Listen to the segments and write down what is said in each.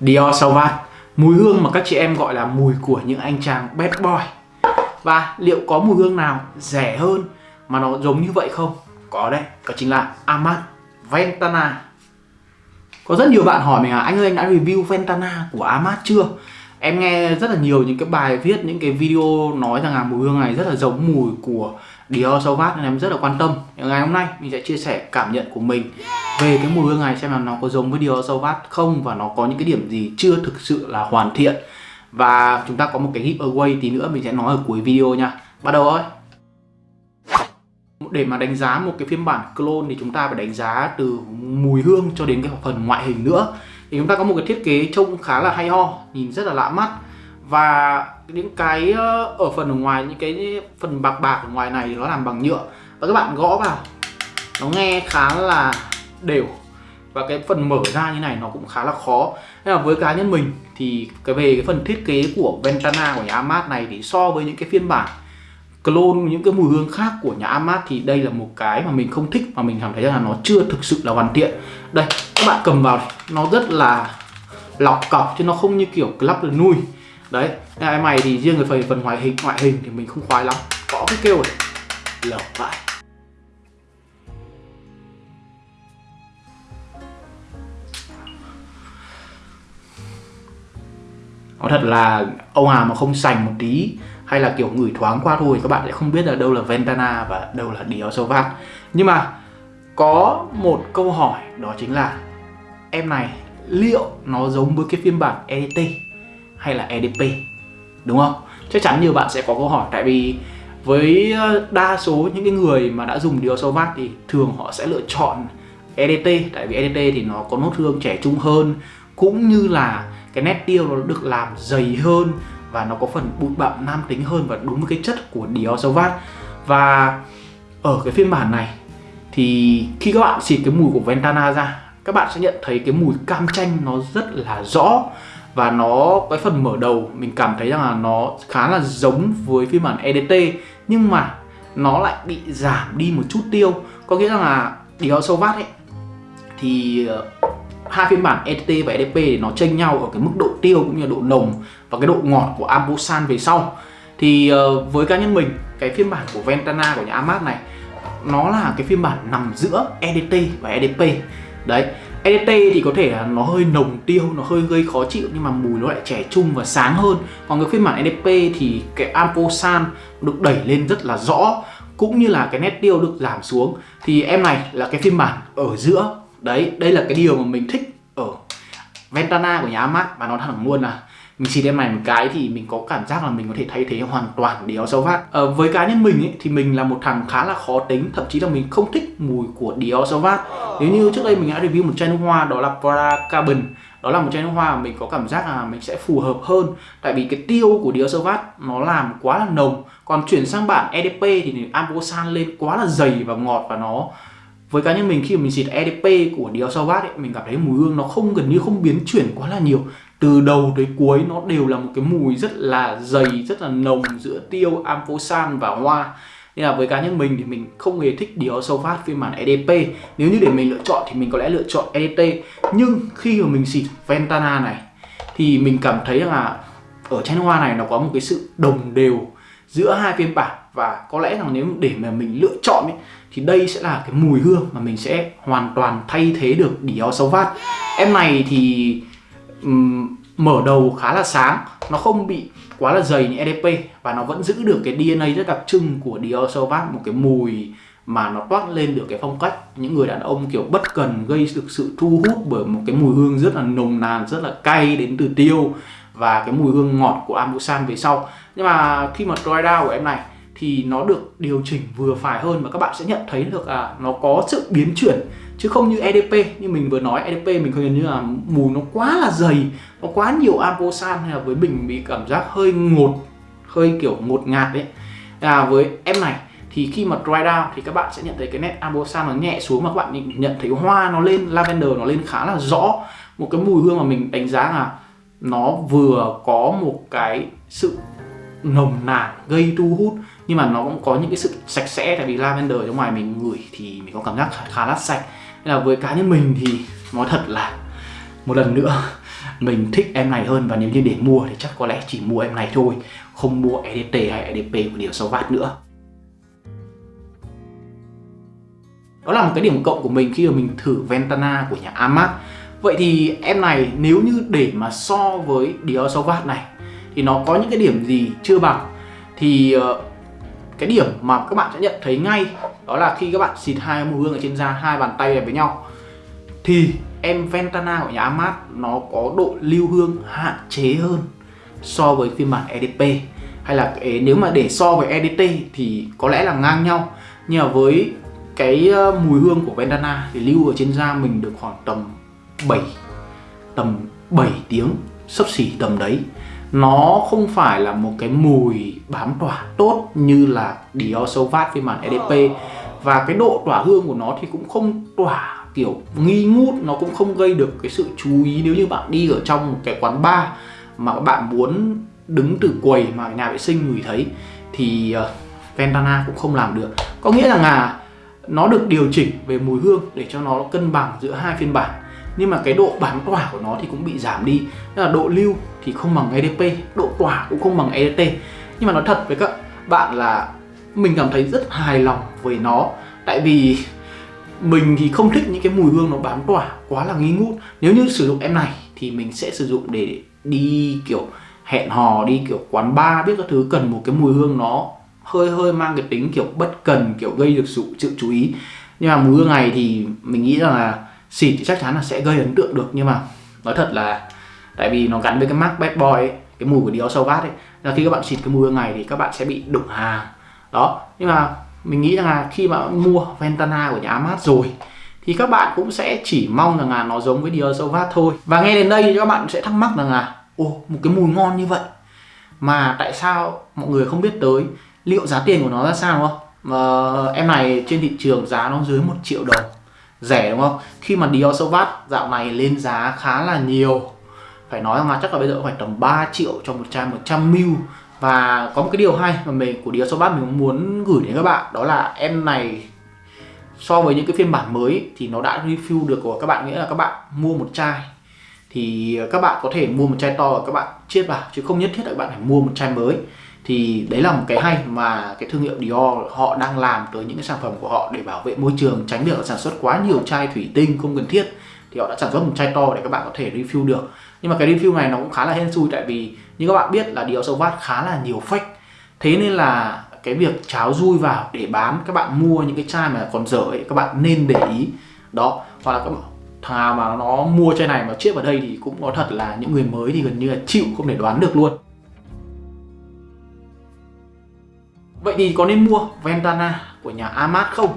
Dior Sauvage Mùi hương mà các chị em gọi là mùi của những anh chàng bad boy Và liệu có mùi hương nào rẻ hơn mà nó giống như vậy không? Có đấy, đó chính là Amat Ventana Có rất nhiều bạn hỏi mình là anh ơi anh đã review Ventana của Amat chưa? Em nghe rất là nhiều những cái bài viết, những cái video nói rằng là mùi hương này rất là giống mùi của Dior Sauvage nên em rất là quan tâm. Ngày hôm nay mình sẽ chia sẻ cảm nhận của mình về cái mùi hương này xem là nó có giống với Dior Sauvage không và nó có những cái điểm gì chưa thực sự là hoàn thiện. Và chúng ta có một cái giveaway tí nữa mình sẽ nói ở cuối video nha. Bắt đầu thôi để mà đánh giá một cái phiên bản clone thì chúng ta phải đánh giá từ mùi hương cho đến cái phần ngoại hình nữa. Thì chúng ta có một cái thiết kế trông khá là hay ho, nhìn rất là lạ mắt. Và những cái ờ, ở phần ở ngoài, những cái phần bạc bạc ở ngoài này nó làm bằng nhựa. Và các bạn gõ vào, nó nghe khá là đều. Và cái phần mở ra như này nó cũng khá là khó. Nên là với cá nhân mình thì cái về cái phần thiết kế của Ventana của nhà Amat này thì so với những cái phiên bản clone những cái mùi hương khác của nhà Amat thì đây là một cái mà mình không thích mà mình cảm thấy là nó chưa thực sự là hoàn thiện. Đây các bạn cầm vào này, nó rất là lọc cọc chứ nó không như kiểu club được nuôi. Đấy em mày thì riêng về phần ngoại hình ngoại hình thì mình không khoái lắm. Có cái kêu này lợp vải Nói thật là ông hà mà không sành một tí hay là kiểu ngửi thoáng qua thôi, các bạn sẽ không biết là đâu là Ventana và đâu là Dior Sauvage nhưng mà có một câu hỏi, đó chính là em này liệu nó giống với cái phiên bản EDT hay là EDP đúng không? Chắc chắn nhiều bạn sẽ có câu hỏi, tại vì với ờ, đa số những cái người mà đã dùng Dior Sauvage thì thường họ sẽ lựa chọn EDT tại vì EDT thì nó có nốt hương trẻ trung hơn, cũng như là cái nét tiêu nó được làm dày hơn và nó có phần bụi bặm nam tính hơn và đúng với cái chất của Dior Sauvage và ở cái phiên bản này thì khi các bạn xịt cái mùi của Ventana ra, các bạn sẽ nhận thấy cái mùi cam chanh nó rất là rõ và nó cái phần mở đầu. Mình cảm thấy rằng là nó khá là giống với phiên bản EDT nhưng mà nó lại bị giảm đi một chút tiêu. Có nghĩa rằng là Dior Sauvage ấy, thì ờ, hai phiên bản EDT và EDP thì nó chênh nhau ở cái mức độ tiêu cũng như độ nồng và cái độ ngọt của Ambosan về sau. Thì uh, với cá nhân mình cái phiên bản của Ventana của nhà Amat này nó là cái phiên bản nằm giữa EDT và EDP đấy EDT thì có thể là nó hơi nồng tiêu, nó hơi gây khó chịu nhưng mà mùi nó lại trẻ trung và sáng hơn. Còn cái phiên bản EDP thì cái Amposan được đẩy lên rất là rõ cũng như là cái nét tiêu được giảm xuống. Thì em này là cái phiên bản ở giữa đấy đây là cái điều mà mình thích ở Ventana của nhà Amat. Và nó thẳng luôn là à. mình xịt em này một cái thì mình có cảm giác là mình có thể thay thế hoàn toàn Dior Sauvage à, với cá nhân mình ấy, thì mình là một thằng khá là khó tính. Thậm chí là mình không thích mùi của Dior Sauvage nếu như trước đây mình đã review một chai nước hoa đó là Prada Carbon. Đó là một chai nước hoa mà mình có cảm giác là mình sẽ phù hợp hơn. Tại vì cái tiêu của Dior Sauvage nó làm quá là nồng. Còn chuyển sang bản EDP thì Ambosan lên quá là dày và ngọt và nó với cá nhân mình khi mà mình xịt EDP của Dior Sauvage ấy, mình cảm thấy mùi hương nó không gần như không biến chuyển quá là nhiều. Từ đầu tới cuối nó đều là một cái mùi rất là dày rất là nồng giữa tiêu amphosan và hoa. Nên là với cá nhân mình thì mình không hề thích Dior Sauvage phiên bản EDP nếu như để mình lựa chọn thì mình có lẽ lựa chọn EDT nhưng khi mà mình xịt Ventana này thì mình cảm thấy là ở chai hoa này nó có một cái sự đồng đều giữa hai phiên bản và có lẽ rằng nếu để mà mình lựa chọn ấy, thì đây sẽ là cái mùi hương mà mình sẽ hoàn toàn thay thế được Dior Sauvage em này thì um, mở đầu khá là sáng nó không bị quá là dày như EDP và nó vẫn giữ được cái DNA rất đặc trưng của Dior Sauvage một cái mùi mà nó toát lên được cái phong cách. Những người đàn ông kiểu bất cần gây được sự thu hút bởi một cái mùi hương rất là nồng nàn rất là cay đến từ tiêu và cái mùi hương ngọt của Ambusan về sau. Nhưng mà khi mà dry down của em này thì nó được điều chỉnh vừa phải hơn và các bạn sẽ nhận thấy được là nó có sự biến chuyển chứ không như EDP như mình vừa nói EDP mình không như là mùi nó quá là dày nó quá nhiều Ambosan hay là với mình bị cảm giác hơi ngột hơi kiểu ngột ngạt đấy à, với em này thì khi mà dry down thì các bạn sẽ nhận thấy cái nét Ambosan nó nhẹ xuống mà các bạn nhận thấy hoa nó lên lavender nó lên khá là rõ. Một cái mùi hương mà mình đánh giá là nó vừa có một cái sự nồng nàn gây thu hút nhưng mà nó cũng có những cái sự sạch sẽ. Tại vì lavender ở ngoài mình ngửi thì mình có cảm giác khá, là sạch. Nên là với cá nhân mình thì nói thật là một lần nữa mình thích em này hơn. Và nếu như để mua thì chắc có lẽ chỉ mua em này thôi không mua EDT hay EDP của điều sâu vát nữa. Đó là một cái điểm cộng của mình khi mà mình thử Ventana của nhà Amat vậy thì em này, nếu như để mà so với Dior Sauvage này, thì nó có những cái điểm gì chưa bằng? Thì ờ, cái điểm mà các bạn sẽ nhận thấy ngay đó là khi các bạn xịt hai mùi hương ở trên da, hai bàn tay này với nhau, thì em Ventana của nhà Amat nó có độ lưu hương hạn chế hơn so với phiên bản EDP hay là nếu mà để so với EDT thì có lẽ là ngang nhau. Nhưng mà với cái ờ, mùi hương của Ventana thì lưu ở trên da mình được khoảng tầm 7 tầm 7 tiếng sấp xỉ tầm đấy. Nó không phải là một cái mùi bám tỏa tốt như là Dior Sauvage phiên bản EDP và cái độ tỏa hương của nó thì cũng không tỏa kiểu nghi ngút nó cũng không gây được cái sự chú ý nếu như bạn đi ở trong một cái quán bar mà các bạn muốn đứng từ quầy mà nhà vệ sinh ngửi thấy thì uh, Ventana cũng không làm được. Có nghĩa rằng là nó được điều chỉnh về mùi hương để cho nó cân bằng giữa hai phiên bản nhưng mà cái độ bám tỏa của nó thì cũng bị giảm đi. Tức là độ lưu thì không bằng EDP độ tỏa cũng không bằng EDT nhưng mà nói thật với các bạn là mình cảm thấy rất hài lòng với nó. Tại vì mình thì không thích những cái mùi hương nó bám tỏa quá là nghi ngút. Nếu như sử dụng em này thì mình sẽ sử dụng để đi kiểu hẹn hò đi kiểu quán bar biết các thứ cần một cái mùi hương nó hơi hơi mang cái tính kiểu bất cần kiểu gây được sự, sự chú ý. Nhưng mà mùi hương này thì mình nghĩ rằng là xịt thì chắc chắn là sẽ gây ấn tượng được. Nhưng mà nói thật là tại vì nó gắn với cái mark bad boy ấy, cái mùi của Dior Sauvage ấy là khi các bạn xịt cái mùi ngày này thì các bạn sẽ bị đụng hàng đó nhưng mà mình nghĩ rằng là khi mà mua Ventana của nhà Amat rồi thì các bạn cũng sẽ chỉ mong rằng là nó giống với Dior Sauvage thôi. Và nghe đến đây thì các bạn sẽ thắc mắc rằng là ồ một cái mùi ngon như vậy mà tại sao mọi người không biết tới? Liệu giá tiền của nó ra sao đúng không? Mà em này trên thị trường giá nó dưới một triệu đồng rẻ, đúng không? Khi mà Dior Sauvage dạo này lên giá khá là nhiều. Phải nói rằng là chắc là bây giờ phải tầm 3 triệu cho một chai 100 ml. Và có một cái điều hay mà mình, của Dior Sauvage mình muốn gửi đến các bạn, đó là em này, so với những cái phiên bản mới thì nó đã refill được của các bạn, nghĩa là các bạn mua một chai. Thì các bạn có thể mua một chai to và các bạn chiết vào, chứ không nhất thiết là các bạn phải mua một chai mới thì đấy là một cái hay mà cái thương hiệu Dior họ đang làm tới những cái sản phẩm của họ để bảo vệ môi trường, tránh việc sản xuất quá nhiều chai thủy tinh không cần thiết. Thì họ đã sản xuất một chai to để các bạn có thể refill được. Nhưng mà cái refill này nó cũng khá là hên xui tại vì như các bạn biết là Dior Sauvage khá là nhiều fake. Thế nên là cái việc cháo rui vào để bán, các bạn mua những cái chai mà còn dở ấy, các bạn nên để ý. Đó, hoặc là các thằng nào mà nó mua chai này mà chết vào đây thì cũng có thật là những người mới thì gần như là chịu không thể đoán được luôn. Vậy thì có nên mua Ventana của nhà Amat không?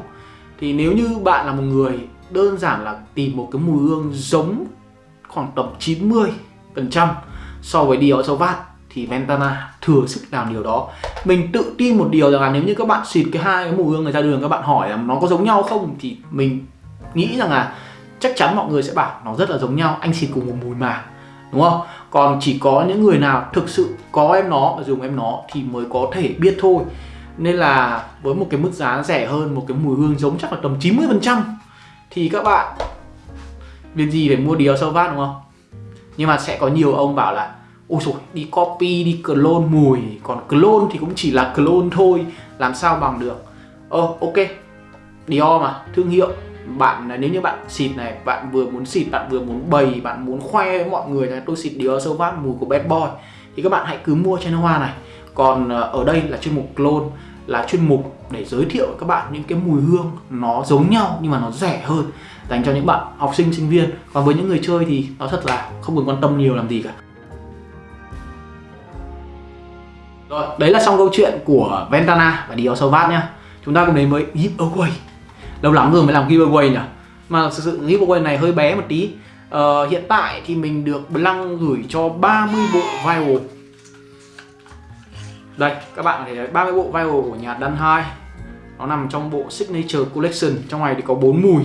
Thì nếu như bạn là một người đơn giản là tìm một cái mùi hương giống khoảng tầm 90% so với Dior Sauvage thì Ventana thừa sức làm điều đó. Mình tự tin một điều rằng là nếu như các bạn xịt cái hai cái mùi hương này ra đường các bạn hỏi là nó có giống nhau không thì mình nghĩ rằng là chắc chắn mọi người sẽ bảo nó rất là giống nhau, anh xịt cùng một mùi mà. Đúng không? Còn chỉ có những người nào thực sự có em nó và dùng em nó thì mới có thể biết thôi nên là với một cái mức giá rẻ hơn, một cái mùi hương giống chắc là tầm 90% thì các bạn việc gì phải mua Dior Sauvage đúng không? Nhưng mà sẽ có nhiều ông bảo là, ôi rồi đi copy, đi clone mùi, còn clone thì cũng chỉ là clone thôi, làm sao bằng được? Ờ ok. Dior mà, thương hiệu. Bạn, nếu như bạn xịt này, bạn vừa muốn xịt, bạn vừa muốn bày, bạn muốn khoe với mọi người là tôi xịt Dior Sauvage mùi của bad boy. Thì các bạn hãy cứ mua chai nước hoa này còn ờ, ở đây là chuyên mục clone là chuyên mục để giới thiệu với các bạn những cái mùi hương nó giống nhau nhưng mà nó rẻ hơn dành cho những bạn học sinh sinh viên. Còn với những người chơi thì nó thật là không cần quan tâm nhiều làm gì cả. Rồi đấy là xong câu chuyện của Ventana và Dior Sauvage nhá. Chúng ta cùng đến với giveaway. Lâu lắm rồi mới làm giveaway nhỉ? Mà thực sự giveaway này hơi bé một tí. Uh, hiện tại thì mình được Blanc gửi cho 30 bộ viral đây các bạn thấy 30 bộ viral của nhà Dan 2 nó nằm trong bộ Signature Collection. Trong này thì có 4 mùi.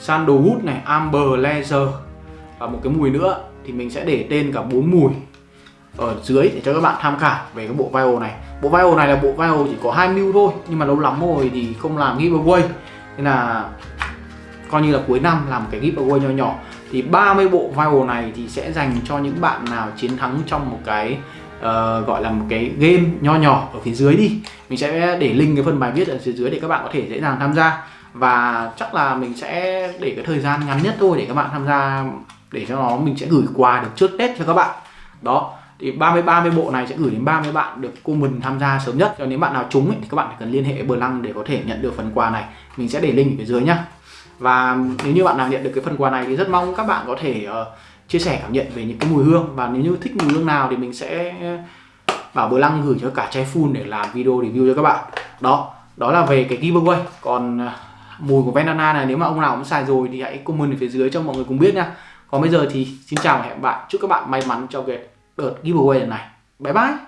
Sandalwood này, Amber, Leather và một cái mùi nữa thì mình sẽ để tên cả 4 mùi ở dưới để cho các bạn tham khảo về cái bộ viral này. Bộ viral này là bộ viral chỉ có 2 mil thôi nhưng mà lâu lắm rồi thì không làm giveaway. Nên là coi như là cuối năm làm cái giveaway nhỏ nhỏ. Thì 30 bộ vial này thì sẽ dành cho những bạn nào chiến thắng trong một cái uh, gọi là một cái game nho nhỏ ở phía dưới đi. Mình sẽ để link cái phần bài viết ở phía dưới để các bạn có thể dễ dàng tham gia. Và chắc là mình sẽ để cái thời gian ngắn nhất thôi để các bạn tham gia để cho nó mình sẽ gửi quà được trước Tết cho các bạn. Đó thì 30 30 bộ này sẽ gửi đến 30 bạn được comment tham gia sớm nhất. Cho nếu bạn nào trúng ấy, thì các bạn cần liên hệ với Lăng để có thể nhận được phần quà này. Mình sẽ để link ở phía dưới nhá. Và nếu như bạn nào nhận được cái phần quà này thì rất mong các bạn có thể uh, chia sẻ cảm nhận về những cái mùi hương. Và nếu như thích mùi hương nào thì mình sẽ bảo Bờ Lăng gửi cho cả chai full để làm video review cho các bạn. Đó đó là về cái giveaway. Còn à, mùi của Vendana này, nếu mà ông nào cũng xài rồi thì hãy comment ở phía dưới cho mọi người cùng biết nha. Còn bây giờ thì xin chào và hẹn bạn chúc các bạn may mắn trong cái đợt giveaway lần này. Bye bye!